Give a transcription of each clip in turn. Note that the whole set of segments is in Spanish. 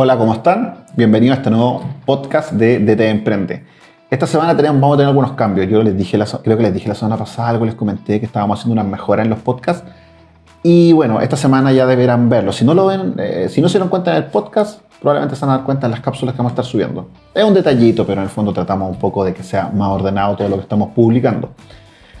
Hola, ¿cómo están? Bienvenidos a este nuevo podcast de DT Emprende. Esta semana vamos a tener algunos cambios. Yo les dije la, creo que les dije la semana pasada, algo les comenté que estábamos haciendo unas mejoras en los podcasts. Y bueno, esta semana ya deberán verlo. Si no lo ven, eh, si no se dieron cuenta en el podcast, probablemente se van a dar cuenta en las cápsulas que vamos a estar subiendo. Es un detallito, pero en el fondo tratamos un poco de que sea más ordenado todo lo que estamos publicando.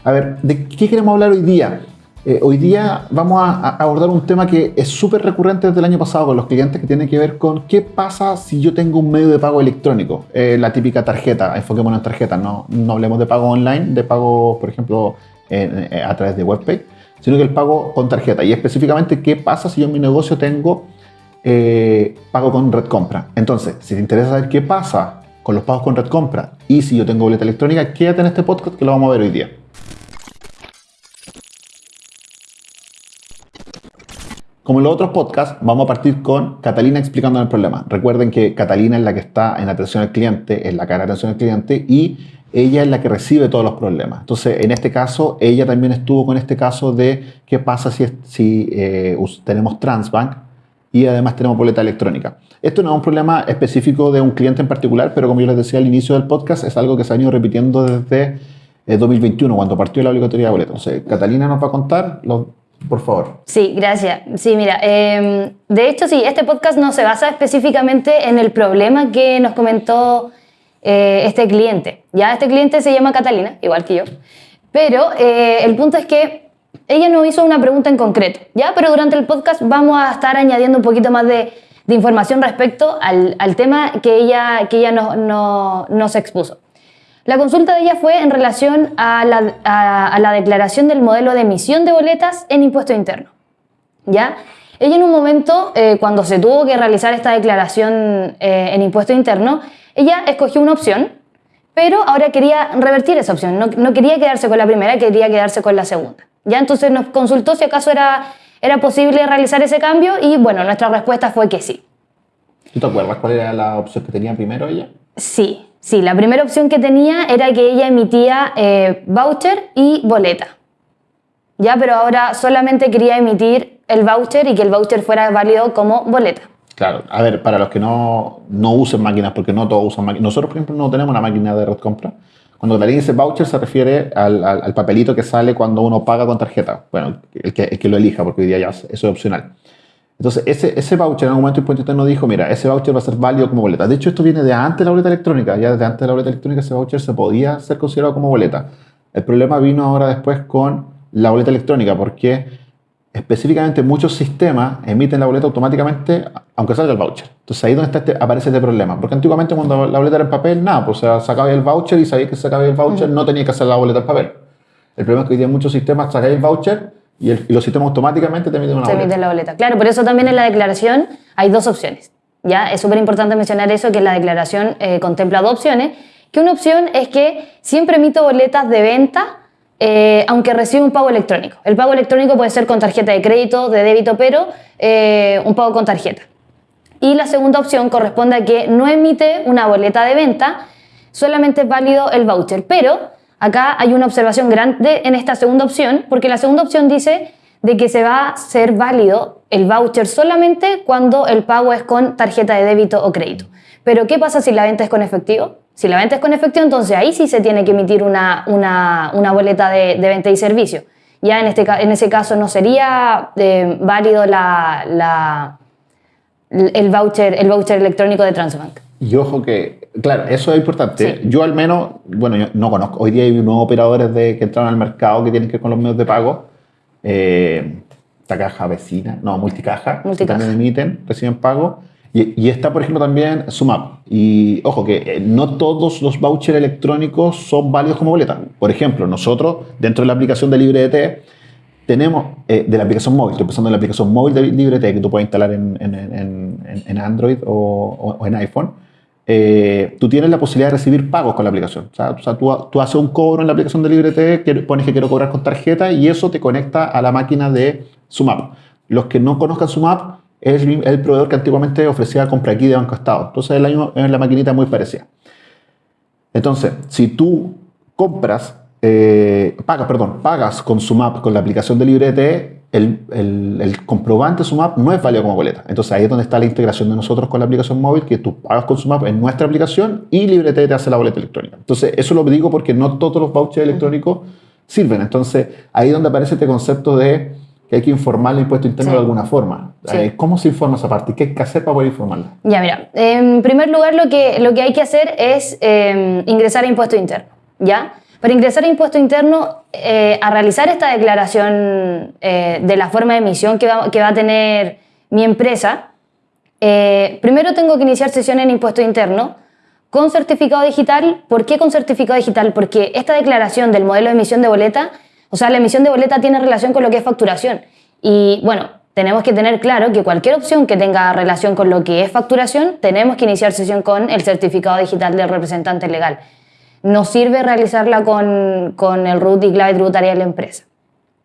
A ver, ¿de qué queremos hablar hoy día? Eh, hoy día vamos a, abordar un tema que es súper recurrente desde el año pasado con los clientes que tiene que ver con qué pasa si yo tengo un medio de pago electrónico, eh, la típica tarjeta, enfoquémonos en tarjetas, no, no hablemos de pago online, de pago, por ejemplo, a través de WebPay, sino que el pago con tarjeta. Y específicamente, ¿qué pasa si yo en mi negocio tengo eh, pago con red compra? Entonces, si te interesa saber qué pasa con los pagos con red compra y si yo tengo boleta electrónica, quédate en este podcast que lo vamos a ver hoy día. Como en los otros podcasts, vamos a partir con Catalina explicando el problema. Recuerden que Catalina es la que está en atención al cliente, es la cara de atención al cliente y ella es la que recibe todos los problemas. Entonces, en este caso, ella también estuvo con este caso de qué pasa si, si eh, tenemos Transbank y además tenemos boleta electrónica. Esto no es un problema específico de un cliente en particular, pero como yo les decía al inicio del podcast, es algo que se ha ido repitiendo desde 2021, eh, cuando partió la obligatoria de boleta. Entonces, Catalina nos va a contar los por favor. Sí, gracias. Sí, mira, em, de hecho sí, este podcast no se basa específicamente en el problema que nos comentó eh, este cliente. Ya este cliente se llama Catalina, igual que yo, pero eh, el punto es que ella nos hizo una pregunta en concreto, ¿ya? Pero durante el podcast vamos a estar añadiendo un poquito más de, información respecto al, tema que ella, que ella nos expuso. La consulta de ella fue en relación a la, declaración del modelo de emisión de boletas en impuesto interno. ¿Ya? Ella en un momento, eh, cuando se tuvo que realizar esta declaración eh, en impuesto interno, ella escogió una opción, pero ahora quería revertir esa opción. No, quería quedarse con la primera, quería quedarse con la segunda. ¿Ya? Entonces nos consultó si acaso era, era posible realizar ese cambio y bueno, nuestra respuesta fue que sí. ¿Tú te acuerdas cuál era la opción que tenía primero ella? Sí, Sí, la primera opción que tenía era que ella emitía eh, voucher y boleta. Ya, pero ahora solamente quería emitir el voucher y que el voucher fuera válido como boleta. Claro, a ver, para los que no, no usen máquinas, porque no todos usan máquinas, nosotros, por ejemplo, no tenemos una máquina de red compra. Cuando alguien dice voucher se refiere al, al, papelito que sale cuando uno paga con tarjeta. Bueno, el que, el que lo elija, porque hoy día ya eso es opcional. Entonces, ese, ese voucher en algún momento Impuesto Interno dijo, mira, ese voucher va a ser válido como boleta. De hecho, esto viene de antes de la boleta electrónica. Ya desde antes de la boleta electrónica ese voucher se podía ser considerado como boleta. El problema vino ahora después con la boleta electrónica, porque específicamente muchos sistemas emiten la boleta automáticamente, aunque salga el voucher. Entonces ahí es donde este, aparece este problema. Porque antiguamente cuando la boleta era en papel, nada, pues o sacaba el voucher y sabía que sacaba el voucher, no tenía que hacer la boleta en papel. El problema es que hoy día muchos sistemas sacáis el voucher y, los sistemas automáticamente te emiten una boleta. la boleta. Claro, por eso también en la declaración hay dos opciones. ¿ya? Es súper importante mencionar eso, que la declaración eh, contempla dos opciones. Que una opción es que siempre emito boletas de venta eh, aunque reciba un pago electrónico. El pago electrónico puede ser con tarjeta de crédito, de débito, pero eh, un pago con tarjeta. Y la segunda opción corresponde a que no emite una boleta de venta, solamente es válido el voucher, pero Acá hay una observación grande en esta segunda opción, porque la segunda opción dice de que se va a ser válido el voucher solamente cuando el pago es con tarjeta de débito o crédito. Pero ¿qué pasa si la venta es con efectivo? Si la venta es con efectivo, entonces ahí sí se tiene que emitir una, una, boleta de, venta y servicio. Ya en, este, en ese caso no sería eh, válido la, el, voucher, el voucher electrónico de Transbank. Y ojo que, claro, eso es importante. Yo al menos, bueno, yo no conozco. Hoy día hay nuevos operadores de, que entraron al mercado que tienen que ver con los medios de pago. Eh, esta caja vecina, no, multicaja, multicaja. que también emiten, reciben pago. Y, y, está, por ejemplo, también Sumap. Y ojo que eh, no todos los vouchers electrónicos son válidos como boleta. Por ejemplo, nosotros, dentro de la aplicación de LibreT, tenemos eh, de la aplicación móvil, estoy pensando en la aplicación móvil de LibreT que tú puedes instalar en, en, en, Android o, o en iPhone eh, tú tienes la posibilidad de recibir pagos con la aplicación. O sea, tú, haces un cobro en la aplicación de LibreT, pones que quiero cobrar con tarjeta y eso te conecta a la máquina de Sumap. Los que no conozcan Sumap, es el, proveedor que antiguamente ofrecía compra aquí de Banco Estado. Entonces es la, la maquinita muy parecida. Entonces, si tú compras eh, pagas, perdón, pagas con SUMAP, con la aplicación de LibreT, el, el, el, comprobante SUMAP no es válido como boleta. Entonces ahí es donde está la integración de nosotros con la aplicación móvil, que tú pagas con SUMAP en nuestra aplicación y LibreT te hace la boleta electrónica. Entonces eso lo digo porque no todos los vouchers electrónicos sirven. Entonces ahí es donde aparece este concepto de que hay que informar el impuesto interno Sí. de alguna forma. Sí. Eh, ¿Cómo se informa esa parte? ¿Qué hay que hacer para poder informarla? Ya, mira, en primer lugar lo que, lo que hay que hacer es eh, ingresar a impuesto interno, ¿ya? Para ingresar a impuesto interno, eh, a realizar esta declaración eh, de la forma de emisión que va, a tener mi empresa, eh, primero tengo que iniciar sesión en impuesto interno con certificado digital. ¿Por qué con certificado digital? Porque esta declaración del modelo de emisión de boleta, o sea, la emisión de boleta tiene relación con lo que es facturación. Y bueno, tenemos que tener claro que cualquier opción que tenga relación con lo que es facturación, tenemos que iniciar sesión con el certificado digital del representante legal. No sirve realizarla con, con el RUT y clave tributaria de la empresa.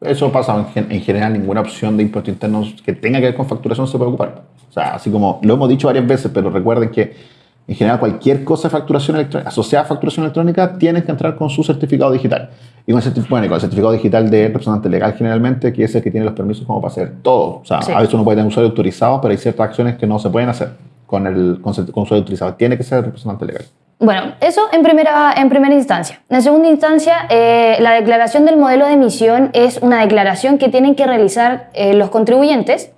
Eso pasa en, en general, ninguna opción de impuestos internos que tenga que ver con facturación se puede ocupar. O sea, así como lo hemos dicho varias veces, pero recuerden que en general cualquier cosa de facturación electrónica, asociada a facturación electrónica, tienes que entrar con su certificado digital. Y con el, certif- bueno, con el certificado digital de representante legal generalmente, que es el que tiene los permisos como para hacer todo. O sea, Sí. a veces uno puede tener usuario autorizado, pero hay ciertas acciones que no se pueden hacer con el con, con usuario autorizado. Tiene que ser representante legal. Bueno, eso en primera, en primera instancia. En segunda instancia, eh, la declaración del modelo de emisión es una declaración que tienen que realizar eh, los contribuyentes,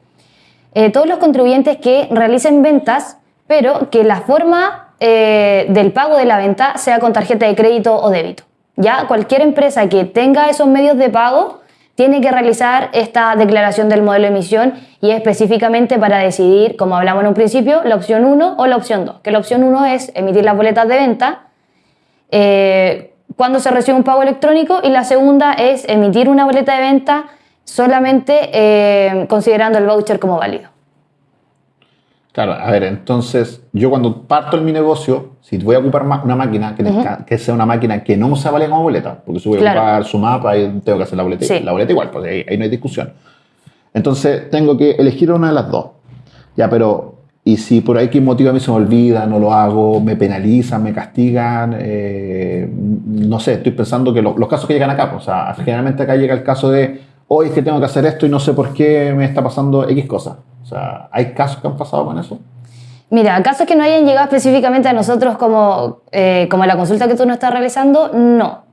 eh, todos los contribuyentes que realicen ventas, pero que la forma del pago de la venta sea con tarjeta de crédito o débito. Ya cualquier empresa que tenga esos medios de pago tiene que realizar esta declaración del modelo de emisión y específicamente para decidir, como hablamos en un principio, la opción 1 o la opción 2. Que la opción 1 es emitir las boletas de venta eh, cuando se recibe un pago electrónico y la segunda es emitir una boleta de venta solamente eh, considerando el voucher como válido. Claro, a ver, entonces yo cuando parto en mi negocio, si voy a ocupar una máquina que, tenga- que sea una máquina que no se vale como boleta, porque si voy a Claro. ocupar su mapa, ahí tengo que hacer la boleta, Sí. la boleta igual, pues ahí, ahí no hay discusión. Entonces tengo que elegir una de las dos. Ya, pero, y si por ahí que motivo a mí se me olvida, no lo hago, me penalizan, me castigan, eh, no sé, estoy pensando que lo- los casos que llegan acá, pues, o sea, generalmente acá llega el caso de, hoy es que tengo que hacer esto y no sé por qué me está pasando X cosa. O sea, ¿hay casos que han pasado con eso? Mira, casos que no hayan llegado específicamente a nosotros como, eh, como la consulta que tú nos estás realizando, no.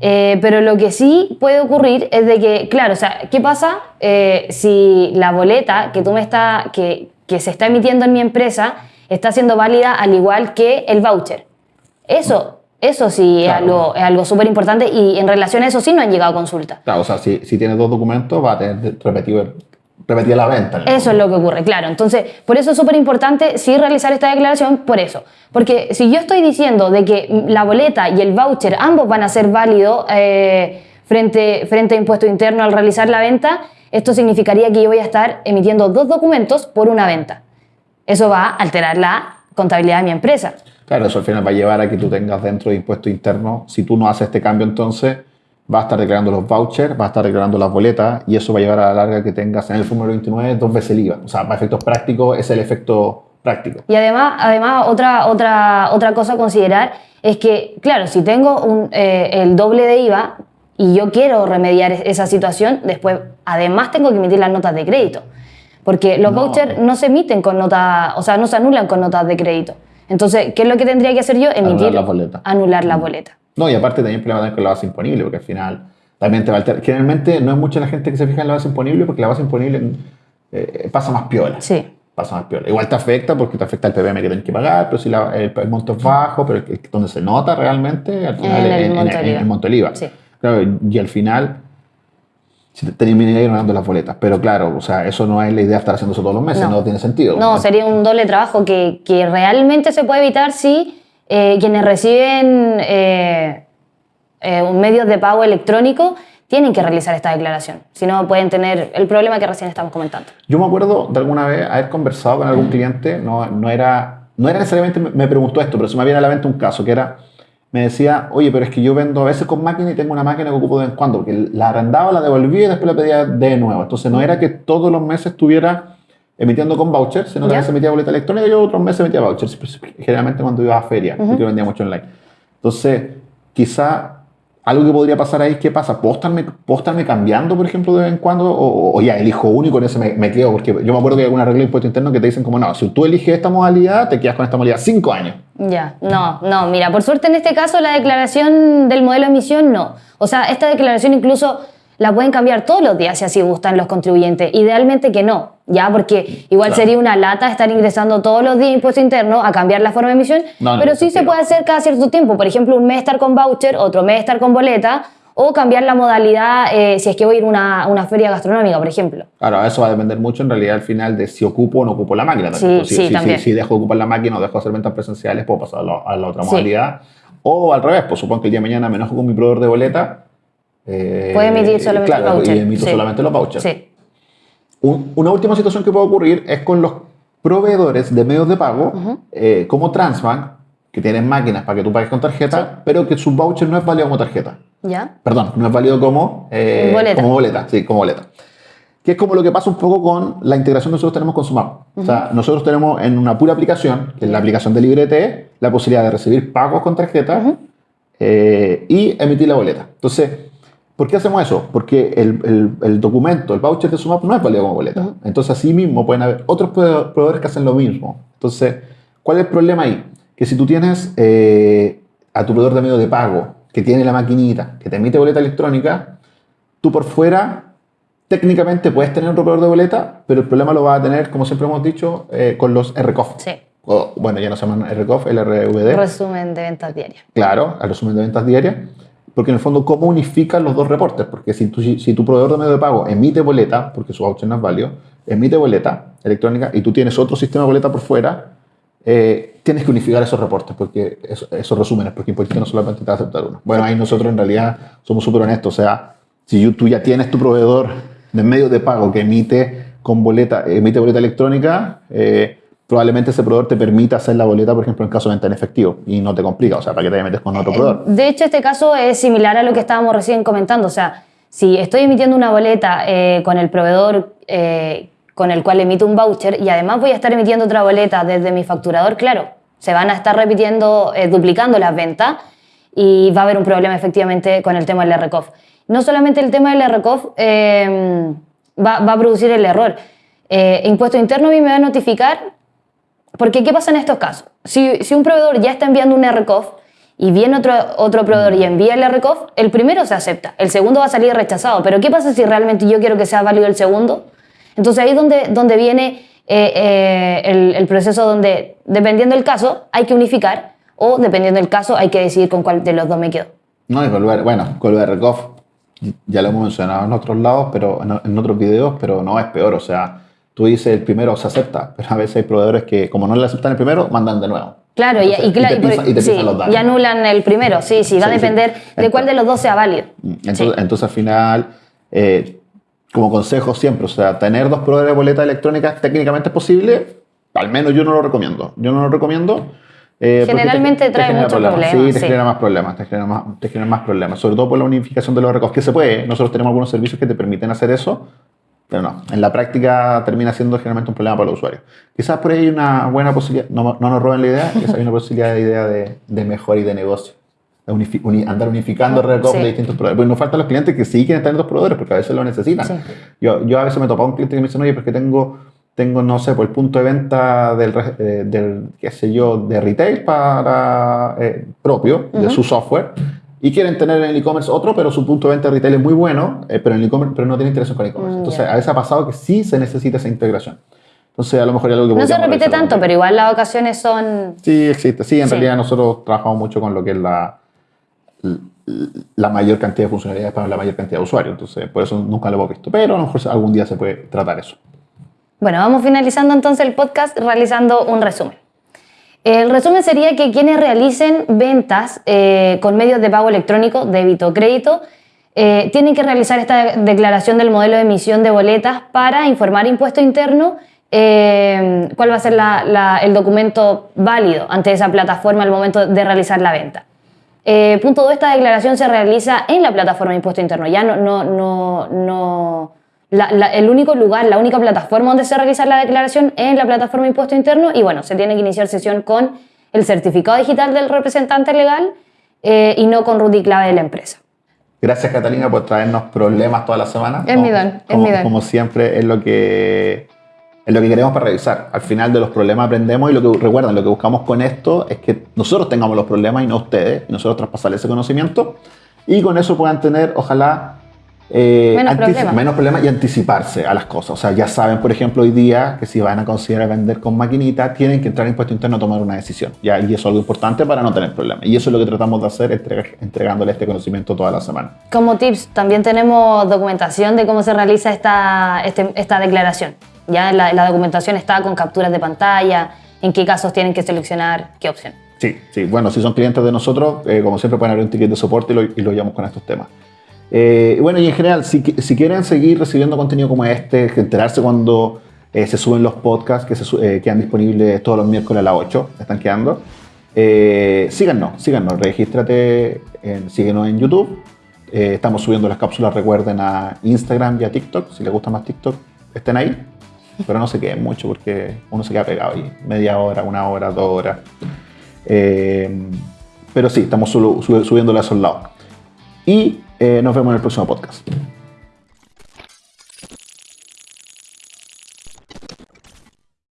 Eh, pero lo que sí puede ocurrir es de que, claro, o sea, ¿qué pasa eh, si la boleta que tú me está, que, que se está emitiendo en mi empresa está siendo válida al igual que el voucher? Eso, eso sí es algo, es algo súper importante y en relación a eso sí no han llegado a consulta. Claro, o sea, si, si tienes dos documentos, va a tener repetido, repetida la venta. en el Eso es lo que ocurre, claro. Entonces, por eso es súper importante sí realizar esta declaración, por eso. Porque si yo estoy diciendo de que la boleta y el voucher ambos van a ser válidos eh, frente, frente a impuesto interno al realizar la venta, esto significaría que yo voy a estar emitiendo dos documentos por una venta. Eso va a alterar la contabilidad de mi empresa. Claro, eso al final va a llevar a que tú tengas dentro de impuesto interno, si tú no haces este cambio entonces, vas a estar declarando los vouchers, vas a estar declarando las boletas y eso va a llevar a la larga que tengas en el formulario 29 dos veces el IVA. O sea, para efectos prácticos es el efecto práctico. Y además, además otra, otra, otra cosa a considerar es que, claro, si tengo un, eh, el doble de IVA y yo quiero remediar es- esa situación, después además tengo que emitir las notas de crédito. Porque los No. vouchers no se emiten con notas, o sea, no se anulan con notas de crédito. Entonces, ¿qué es lo que tendría que hacer yo? Emitir, las boletas. Anular las boletas. No, y aparte también problema tener con la base imponible, porque al final también te va a alterar. Generalmente no es mucha la gente que se fija en la base imponible, porque la base imponible eh, pasa más piola. Sí. Pasa más piola. Igual te afecta porque te afecta el PPM que tienes que pagar, pero si la- el, el monto es bajo, pero el- donde se nota realmente, al final En el en, monto en- IVA. el monto IVA. Sí. Claro, y al final si te terminaría ganando las boletas. Pero claro, o sea, eso no es la idea de estar haciendo eso todos los meses, no, No. tiene sentido. No, sería un doble trabajo que, que realmente se puede evitar si eh, quienes reciben eh, eh, medios de pago electrónico tienen que realizar esta declaración. Si no, pueden tener el problema que recién estamos comentando. Yo me acuerdo de alguna vez haber conversado con algún cliente, no, no, era, no era necesariamente me, me preguntó esto, pero se me viene a la mente un caso que era, me decía, oye, pero es que yo vendo a veces con máquina y tengo una máquina que ocupo de vez en cuando, porque la arrendaba, la devolvía y después la pedía de nuevo. Entonces no era que todos los meses estuviera emitiendo con vouchers, sino que a veces emitía boleta electrónica y yo otros meses emitía vouchers, generalmente cuando iba a feria, porque vendía mucho online. Entonces, quizá algo que podría pasar ahí, ¿qué pasa? ¿Puedo estarme, cambiando, por ejemplo, de vez en cuando? O, ya elijo uno y con ese me, me, quedo. Porque yo me acuerdo que hay alguna regla de impuesto interno que te dicen como, no, si tú eliges esta modalidad, te quedas con esta modalidad cinco años. Ya, no, no, mira, por suerte en este caso la declaración del modelo de emisión no. O sea, esta declaración incluso la pueden cambiar todos los días si así gustan los contribuyentes. Idealmente que no, ¿ya? Porque igual Claro. sería una lata estar ingresando todos los días impuesto interno a cambiar la forma de emisión, No, pero no, sí se puede hacer cada cierto tiempo. Por ejemplo, un mes estar con voucher, otro mes estar con boleta, o cambiar la modalidad eh, si es que voy a ir a una, una feria gastronómica, por ejemplo. Claro, eso va a depender mucho en realidad al final de si ocupo o no ocupo la máquina. también. Sí, si, sí, si- también. si- si dejo de ocupar la máquina o dejo de hacer ventas presenciales, puedo pasar a la, a la otra Sí. modalidad. O al revés, pues supongo que el día de mañana me enojo con mi proveedor de boleta. Eh, Puede emitir solamente claro, el voucher. Y emito Sí. solamente los vouchers. Sí. Un- una última situación que puede ocurrir es con los proveedores de medios de pago, eh, como Transbank, que tienen máquinas para que tú pagues con tarjeta, pero que su voucher no es válido como tarjeta. ¿Ya? Perdón, no es válido como, eh, Boleta. como boleta. Sí, como boleta. Que es como lo que pasa un poco con la integración que nosotros tenemos con Sumap. O sea, nosotros tenemos en una pura aplicación, que es la aplicación de Librete, la posibilidad de recibir pagos con tarjeta eh, y emitir la boleta. Entonces, ¿por qué hacemos eso? Porque el, el- el documento, el voucher de Sumap no es válido como boleta. Entonces, así mismo pueden haber otros prove- proveedores que hacen lo mismo. Entonces, ¿cuál es el problema ahí? Que si tú tienes eh, a tu proveedor de medio de pago que tiene la maquinita, que te emite boleta electrónica, tú por fuera técnicamente puedes tener otro proveedor de boleta, pero el problema lo vas a tener, como siempre hemos dicho, eh, con los RCOF. Sí. O, bueno, ya no se llaman RCOF, el RVD. Resumen de ventas diarias. Claro, al resumen de ventas diarias. Porque en el fondo, ¿cómo unifican los dos reportes? Porque si tu, si tu proveedor de medio de pago emite boleta, porque su voucher no es válido, emite boleta electrónica y tú tienes otro sistema de boleta por fuera, eh, tienes que unificar esos reportes, porque eso- esos resúmenes, porque Impuesto no solamente te va a aceptar uno. Bueno, ahí nosotros en realidad somos súper honestos. O sea, si tú ya tienes tu proveedor de medio de pago que emite con boleta, emite boleta electrónica, eh, probablemente ese proveedor te permita hacer la boleta, por ejemplo, en caso de venta en efectivo y no te complica. O sea, ¿para qué te metes con otro proveedor? De hecho, este caso es similar a lo que estábamos recién comentando. O sea, si estoy emitiendo una boleta eh, con el proveedor eh, con el cual emito un voucher y además voy a estar emitiendo otra boleta desde mi facturador, claro, se van a estar repitiendo, eh, duplicando las ventas y va a haber un problema efectivamente con el tema del RCOF. No solamente el tema del RCOF eh, va, va a producir el error. Eh, Impuesto Interno a mí me va a notificar porque, ¿qué pasa en estos casos? Si, si un proveedor ya está enviando un RCOF y viene otro, otro proveedor y envía el RCOF, el primero se acepta, el segundo va a salir rechazado. Pero, ¿qué pasa si realmente yo quiero que sea válido el segundo? Entonces, ahí es donde, donde viene eh, eh, el, el proceso donde, dependiendo del caso, hay que unificar o, dependiendo del caso, hay que decidir con cuál de los dos me quedo. No, y el, bueno, con el RCOF ya lo hemos mencionado en otros lados, pero en, en otros videos, pero no es peor. O sea, tú dices el primero se acepta, pero a veces hay proveedores que, como no le aceptan el primero, mandan de nuevo. Claro, y- Entonces, y, claro, te pisan- y te sí, pisan los datos. y anulan el primero, sí, sí, va a Sí, sí. depender de cuál de los dos sea válido. Entonces, Sí. entonces al final, eh, como consejo siempre, o sea, tener dos proveedores de boleta electrónica técnicamente es posible, al menos yo no lo recomiendo. Yo no lo recomiendo. eh, Generalmente trae genera muchos Sí, problemas, te sí. genera más problemas, te genera más, te genera más problemas, sobre todo por la unificación de los RCOF, que se puede. Nosotros tenemos algunos servicios que te permiten hacer eso, pero no, en la práctica termina siendo generalmente un problema para los usuarios. Quizás por ahí hay una buena posibilidad, no, no nos roben la idea, quizás hay una posibilidad de idea de, de mejora y de negocio. De unifi- uni- andar unificando RCOF Sí. de distintos proveedores. Pues nos faltan los clientes que sí quieren tener dos proveedores porque a veces lo necesitan. Sí. Yo, yo a veces me topo a un cliente que me dice, oye, porque tengo, tengo no sé, por el punto de venta del, eh, del qué sé yo, de retail para eh, propio, de su software, y quieren tener en el e-commerce otro, pero su punto de venta de retail es muy bueno, eh, pero en el e-commerce, pero no tiene interés con e-commerce. Mm, Entonces, a veces ha pasado que sí se necesita esa integración. Entonces, a lo mejor es algo que No se repite tanto, pero igual las ocasiones son... Sí, existe. Sí, en Sí. realidad nosotros trabajamos mucho con lo que es la, la mayor cantidad de funcionalidades para la mayor cantidad de usuarios. Entonces, por eso nunca lo hemos visto. Pero a lo mejor algún día se puede tratar eso. Bueno, vamos finalizando entonces el podcast realizando un resumen. El resumen sería que quienes realicen ventas eh, con medios de pago electrónico, débito o crédito, eh, tienen que realizar esta declaración del modelo de emisión de boletas para informar impuesto interno eh, cuál va a ser el documento válido ante esa plataforma al momento de realizar la venta. Punto 2, esta declaración se realiza en la plataforma de impuesto interno. Ya no, no, no, no la- la- el único lugar, la única plataforma donde se realiza la declaración es la plataforma de impuesto interno y bueno, se tiene que iniciar sesión con el certificado digital del representante legal eh, y no con root y clave de la empresa. Gracias Catalina por traernos problemas toda la semana. Es mi don, es como, mi don. Como siempre es lo que es lo que queremos para revisar. Al final de los problemas aprendemos y lo que recuerdan, lo que buscamos con esto es que nosotros tengamos los problemas y no ustedes, y nosotros traspasarles ese conocimiento y con eso puedan tener, ojalá, eh, Menos problemas. menos problemas y anticiparse a las cosas. O sea, ya saben, por ejemplo, hoy día que si van a considerar vender con maquinita, tienen que entrar a impuesto interno a tomar una decisión. ¿ya? Y eso es algo importante para no tener problemas. Y eso es lo que tratamos de hacer, entregándole este conocimiento toda la semana. Como tips, también tenemos documentación de cómo se realiza esta, este- esta declaración. Ya la, la documentación está con capturas de pantalla, en qué casos tienen que seleccionar qué opción. Sí, sí. Bueno, si son clientes de nosotros, eh, como siempre pueden abrir un ticket de soporte y lo, y lo llevamos con estos temas. Eh, bueno, y en general, si, si quieren seguir recibiendo contenido como este, enterarse cuando eh, se suben los podcasts que se eh, quedan disponibles todos los miércoles a las 8, están quedando, eh, síganos, síganos, regístrate, en, síguenos en YouTube. Eh, estamos subiendo las cápsulas, recuerden, a Instagram y a TikTok. Si les gusta más TikTok, estén ahí. Pero no se queden mucho porque uno se queda pegado ahí. Media hora, una hora, dos horas. Pero sí, estamos solo- sub- subiéndolo a esos lados. Y eh, nos vemos en el próximo podcast.